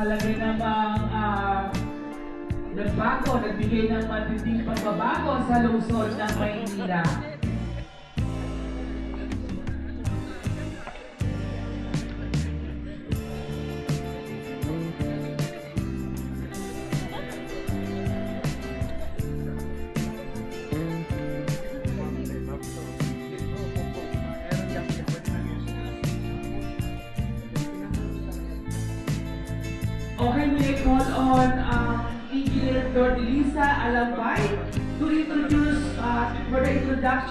talaga namang uh, nagbago, nagbigay ng matinding pagbabago sa lungsod ng Maynila.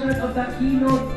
Introduction of the keynote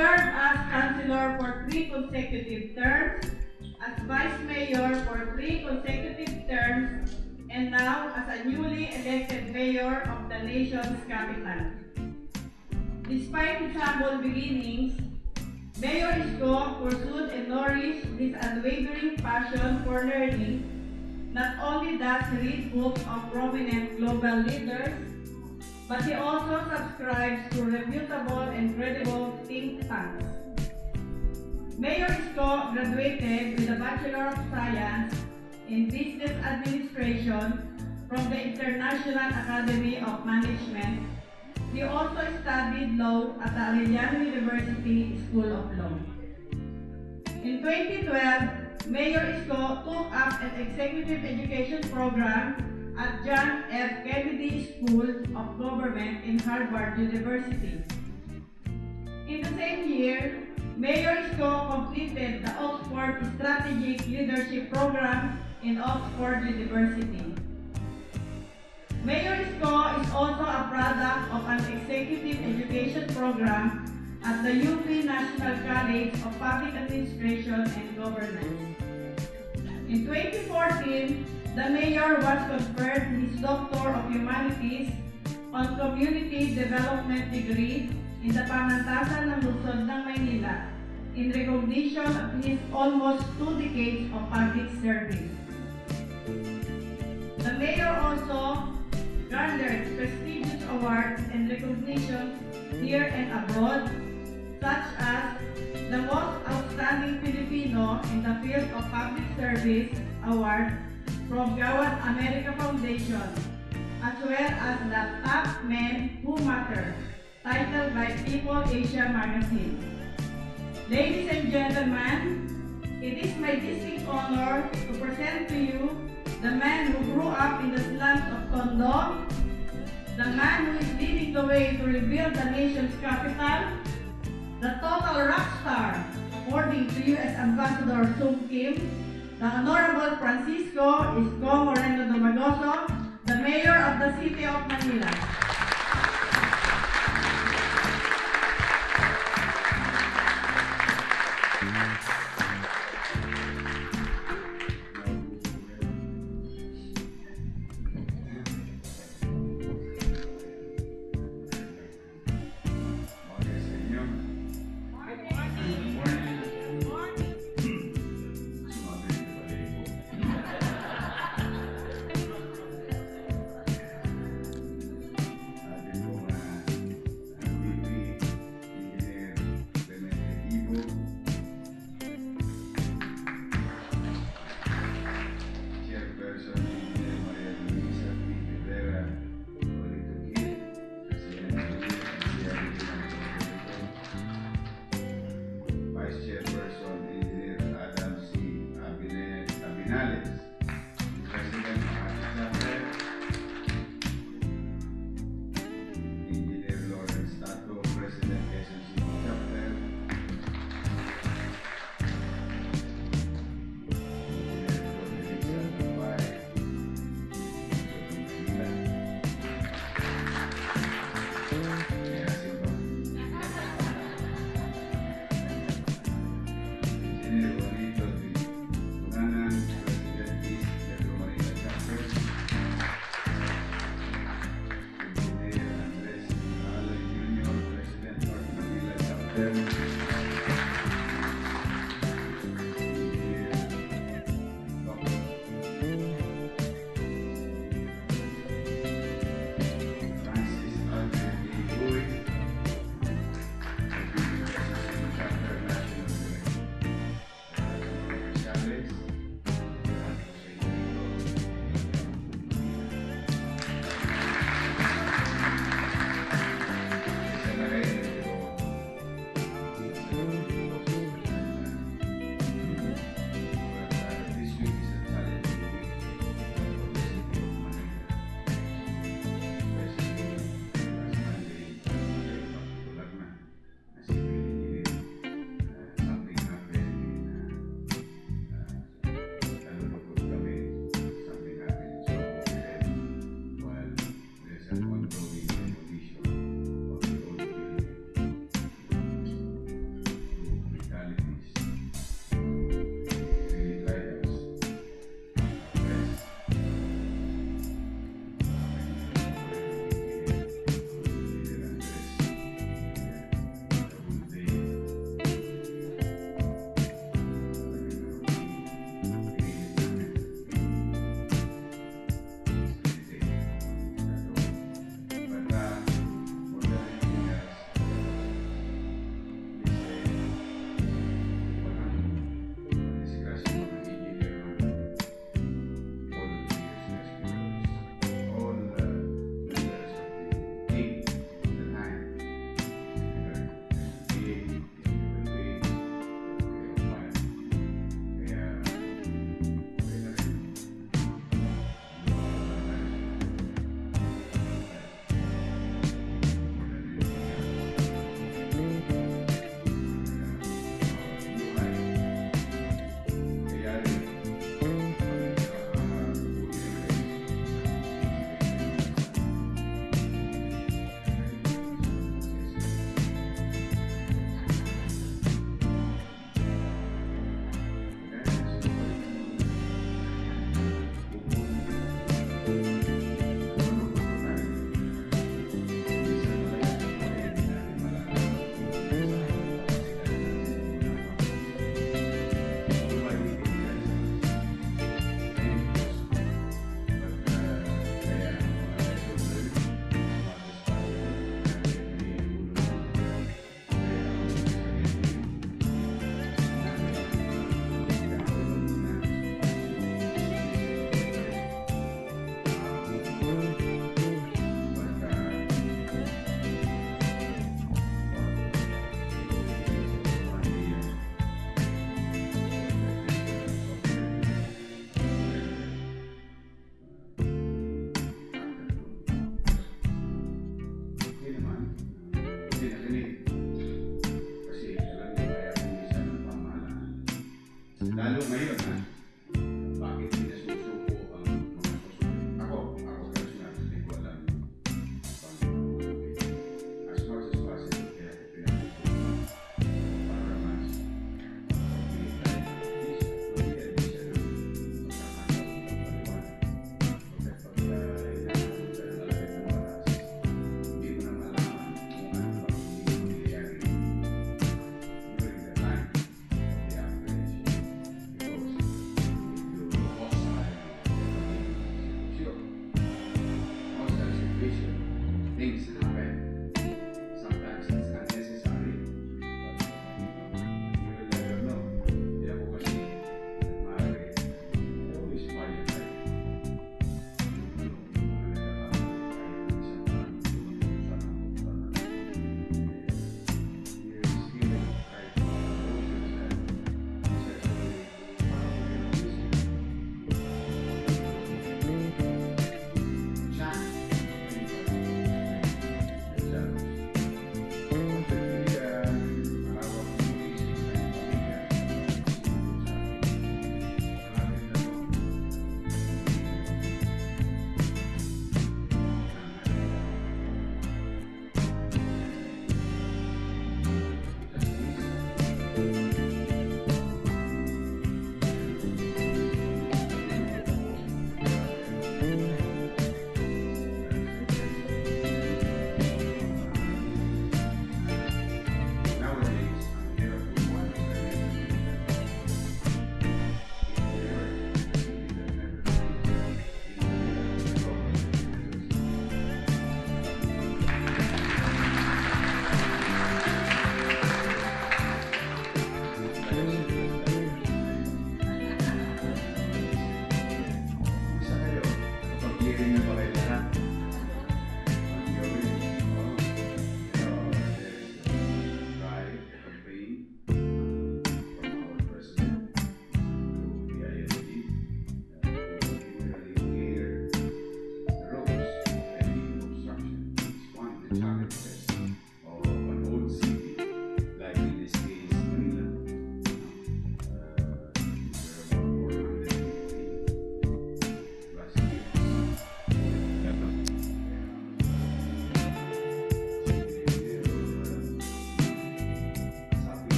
served as councilor for three consecutive terms, as vice mayor for three consecutive terms, and now as a newly elected mayor of the nation's capital. Despite his humble beginnings, Mayor Isko pursued and nourished his unwavering passion for learning. Not only does he read books of prominent global leaders, but he also subscribes to reputable and credible think tanks. Mayor Isko graduated with a Bachelor of Science in Business Administration from the International Academy of Management. He also studied law at the Arellano University School of Law. In 2012, Mayor Isko took up an executive education program at John F. Kennedy School of Government in Harvard University. In the same year, Mayor Isko completed the Oxford Strategic Leadership Program in Oxford University. Mayor Isko is also a product of an executive education program at the UP National College of Public Administration and Governance. In 2014, the mayor was conferred his Doctor of Humanities on Community Development degree in the Pamantasan ng Luzon ng Maynila in recognition of his almost two decades of public service. The mayor also garnered prestigious awards and recognition here and abroad, such as the Most Outstanding Filipino in the Field of Public Service Award from Gawad America Foundation, as well as the Top Men Who Matter, titled by People Asia Magazine. Ladies and gentlemen, it is my distinct honor to present to you the man who grew up in the slums of Tondo, the man who is leading the way to rebuild the nation's capital, the total rock star, according to U.S. Ambassador Sung Kim, the Honorable Francisco Isko Moreno Domagoso, the Mayor of the City of Manila.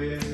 Binana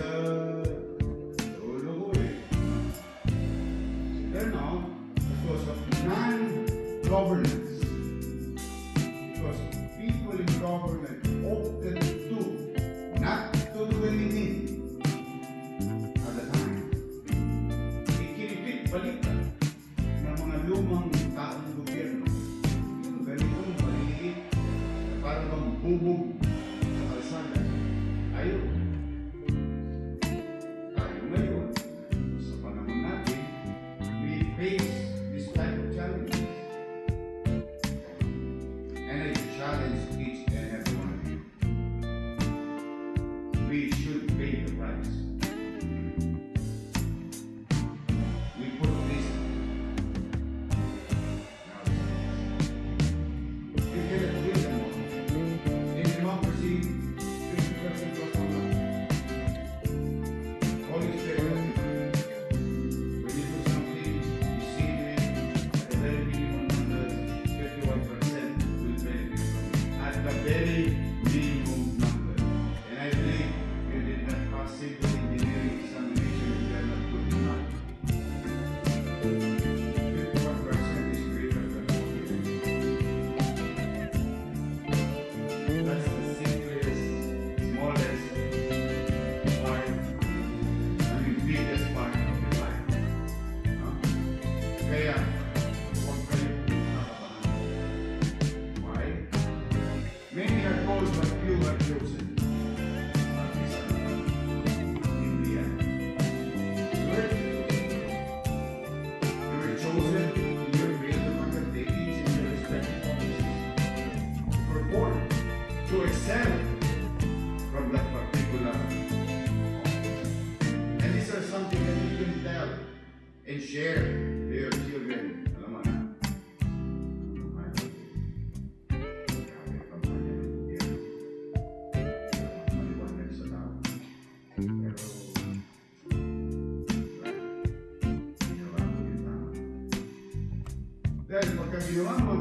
ginawa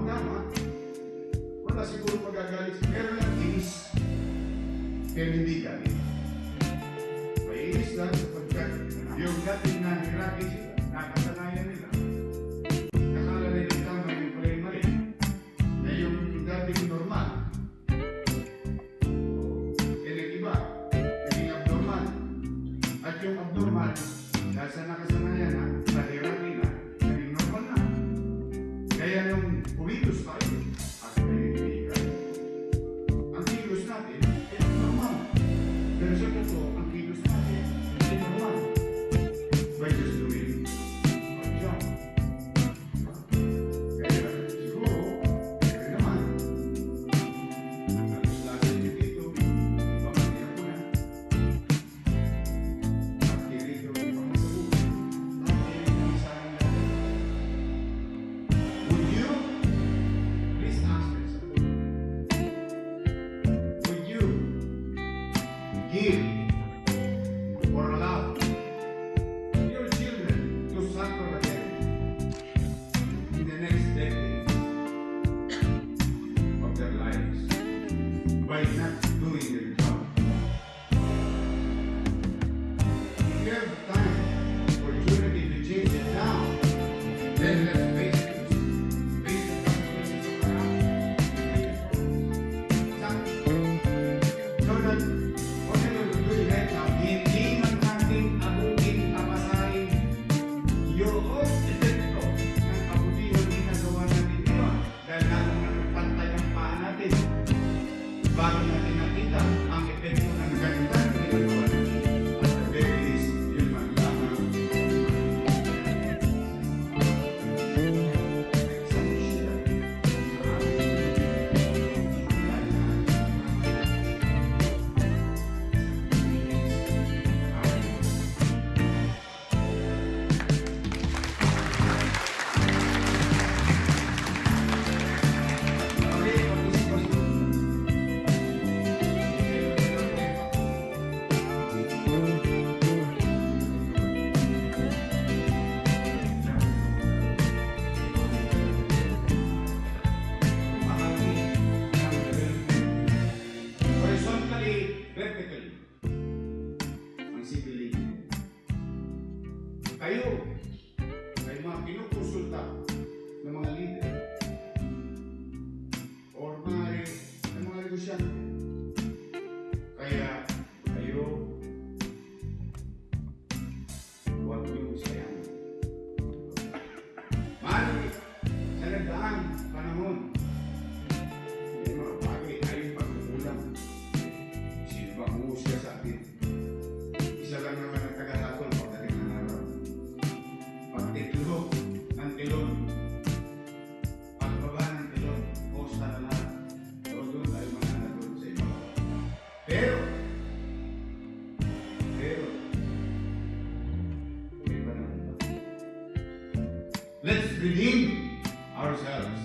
ourselves.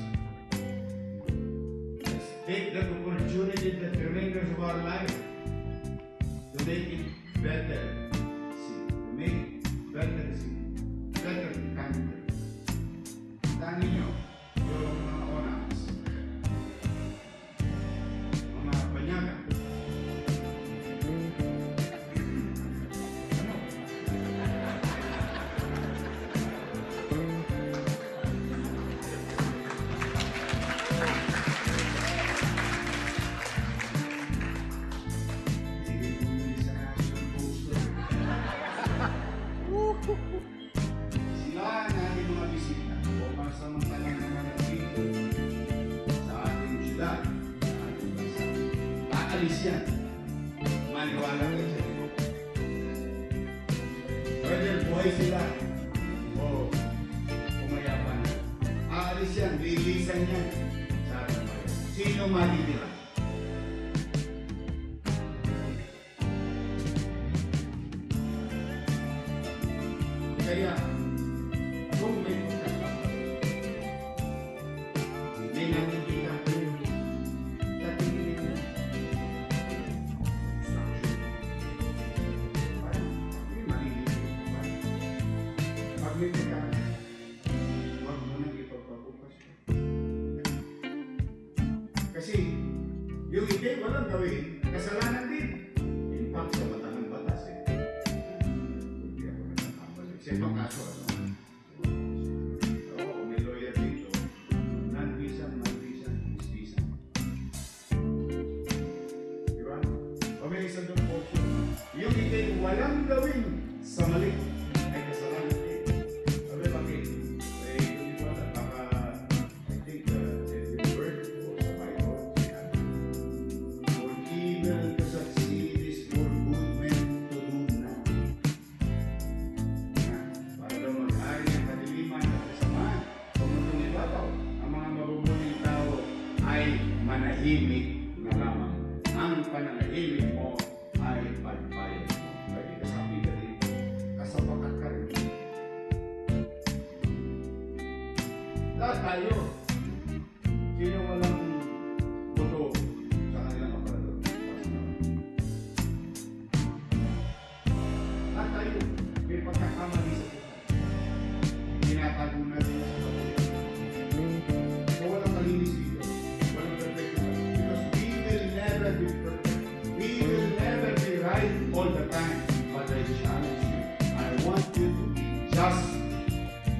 Let's take the opportunity that remains of our life to make it better. Kasi yung itim, walang gawin. Kasalanan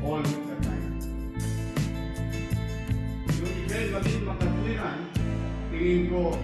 all the time. Yung event maging makatuwiran, tingin ko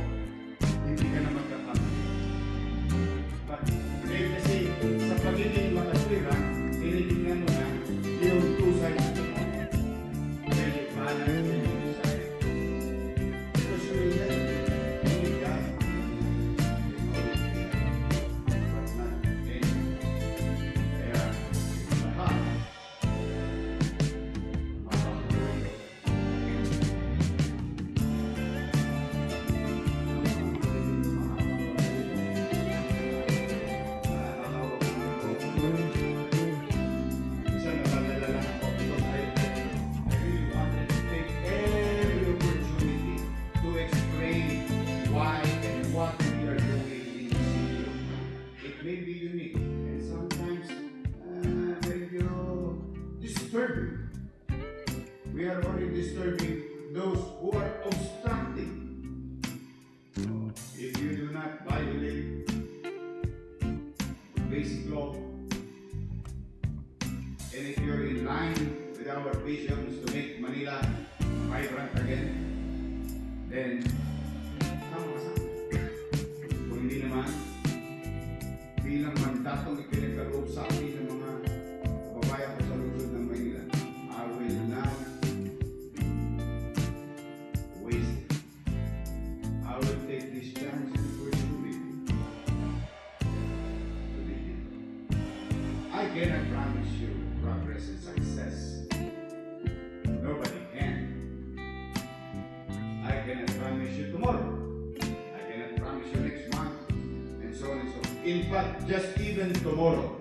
just even tomorrow.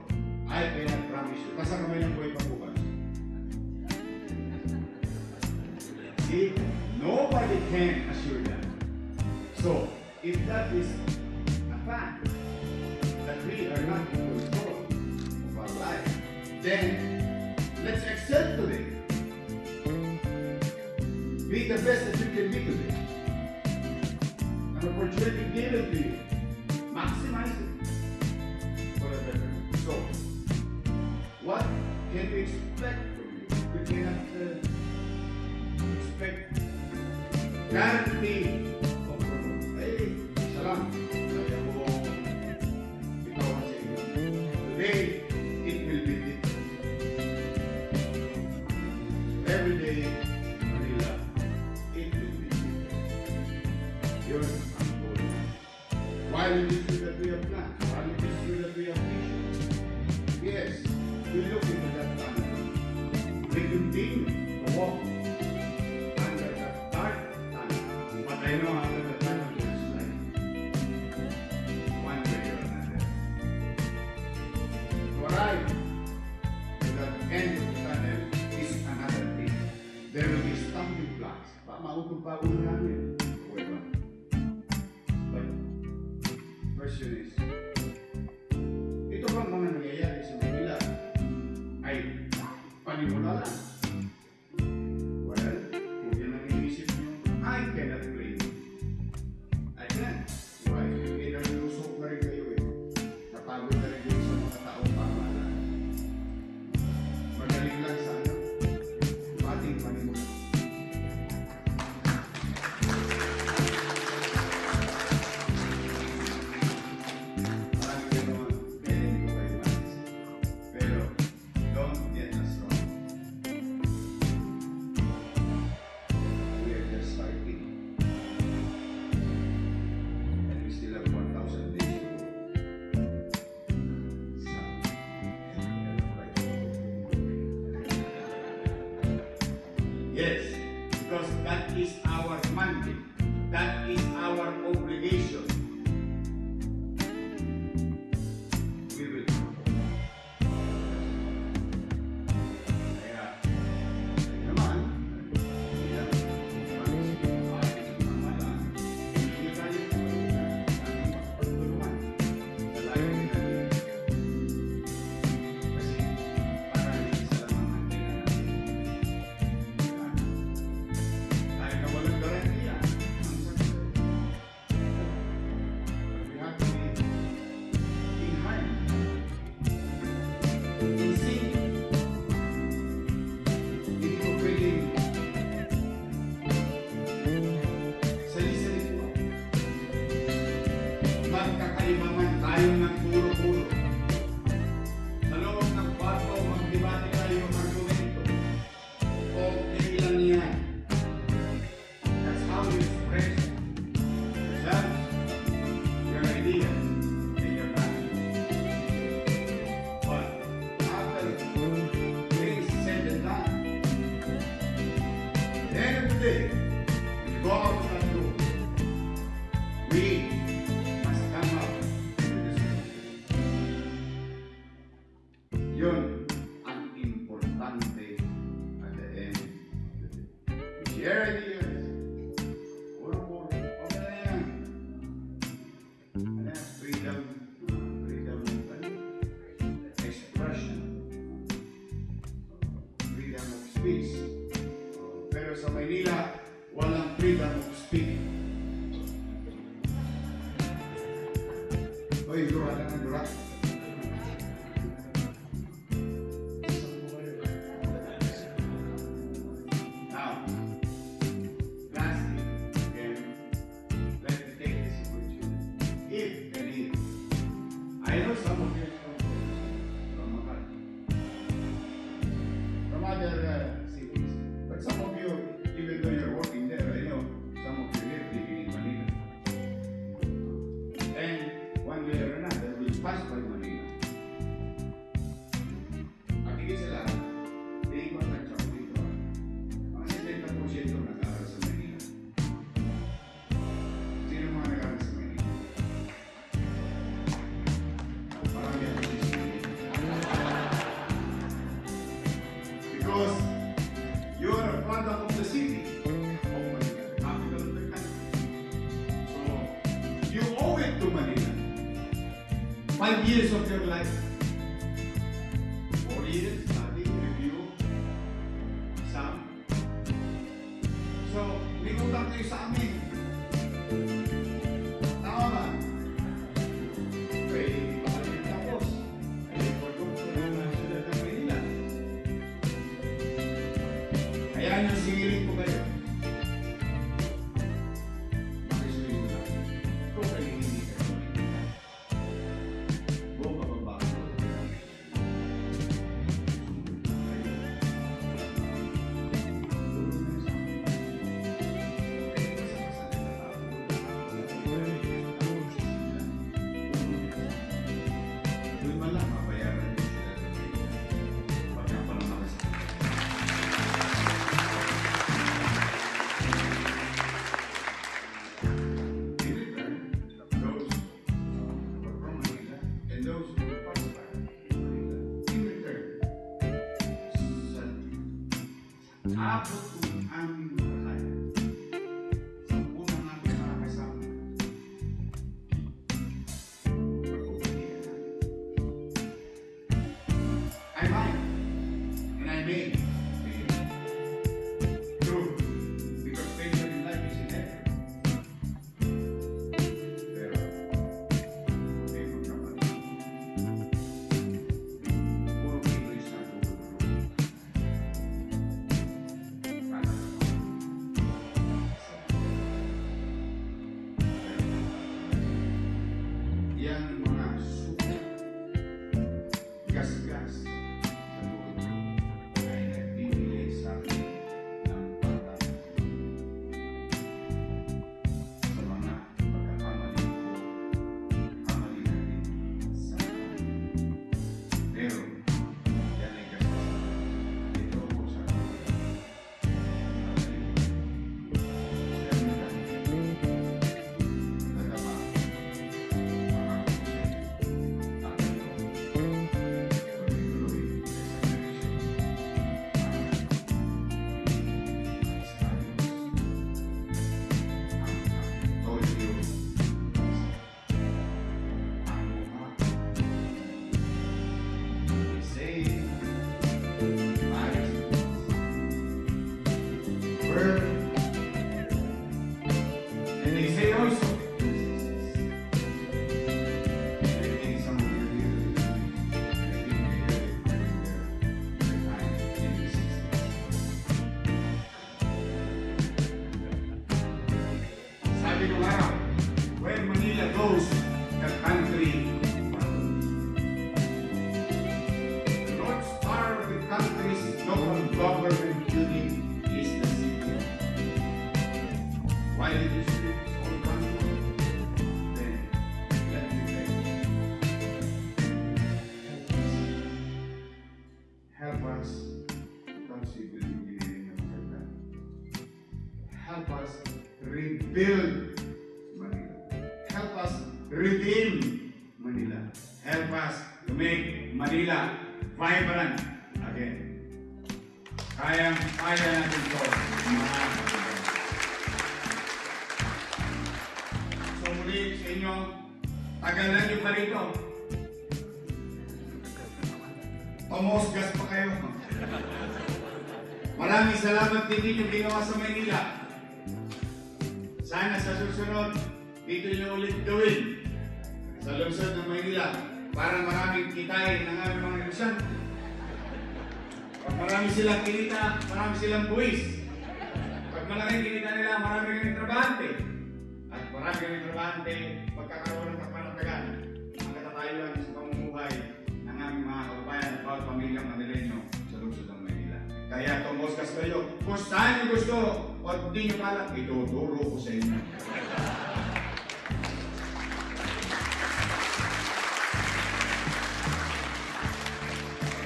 Hindi naman ang idodoro ko sa inyo.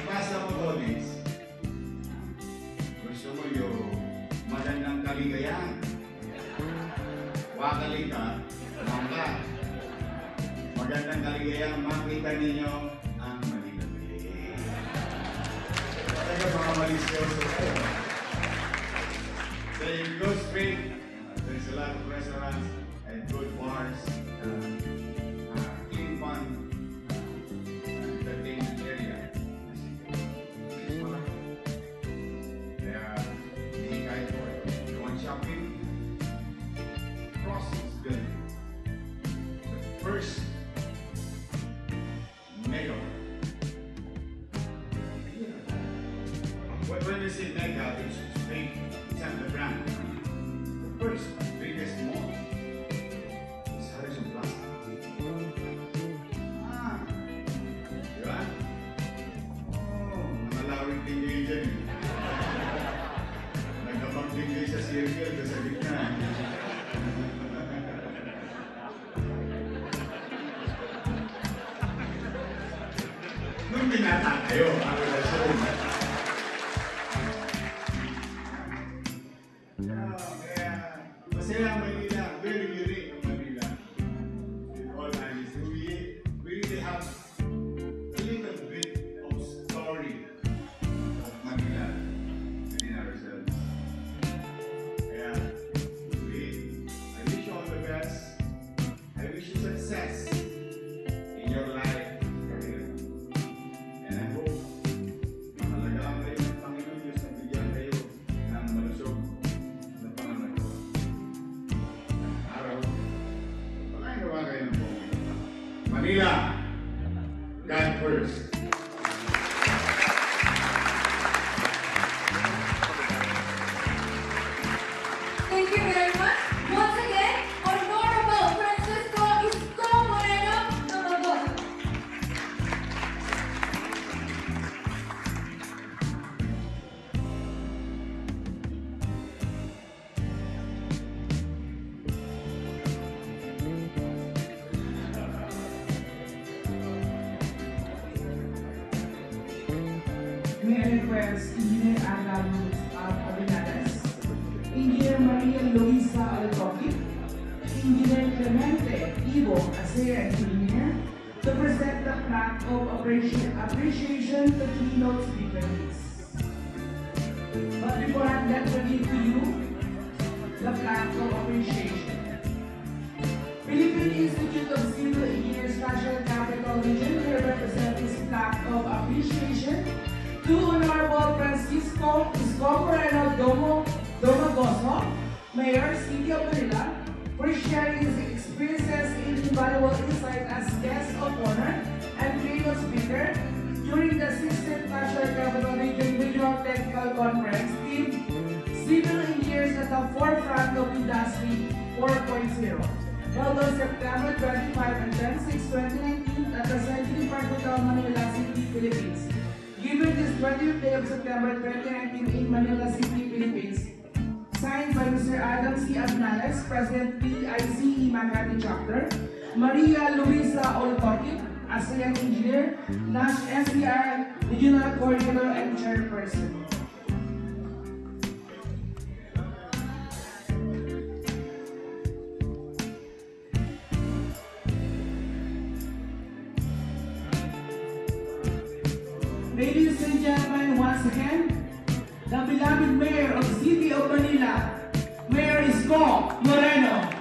Basta mo, audience, gusto mo yung magandang kaligayahan. Wakalita, mangga. Magandang kaligayahan, makita ninyo ang Manila ano Bay. Talaga mga malisyoso. You go, straight. Domo, Piscopo era Domo, Domagoso, Mayor, City of Manila, for sharing his experiences and invaluable insight as guest of honor and keynote speaker during the 16th National Capital Region Regional Technical Conference team, civil engineers at the forefront of industry 4.0. Held on September 25 and 26, 2019 at the Century Park Hotel, Manila City, Philippines. Given this 20th day of September 2019 in Manila City, Philippines, signed by Mr. Adam C. Agnales, President PICE Makati Chapter, Maria Luisa Oltokin, ASEAN Engineer, NASH SCR Regional Coordinator and Chairperson. Beloved Mayor of City of Manila, Mayor Isko Moreno.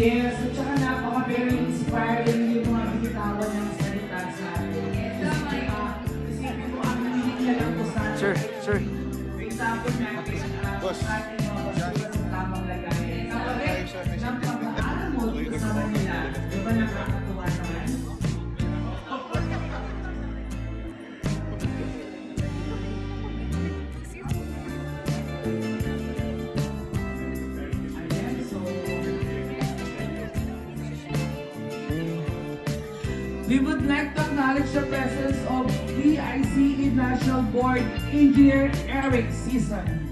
Yes, at saka napaka very inspiring yung mga bitawan ng salita sa atin. Yun. Ah, Isipin mo, ang nanginig na lang po sa atin. Sir, sir. For example natin, ah, Boss. sa ating acknowledge the presence of PICE National Board Engineer Eric Season.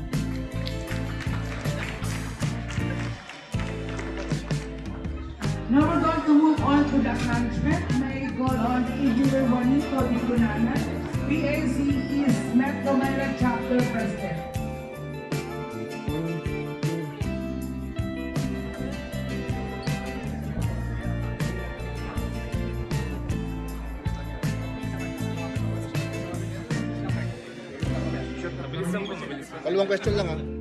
Now we're going to move on to the acknowledgement. May call on Engineer Juanito Di Cunanan, East Metro Manila Chapter President. Dalawang question lang ah.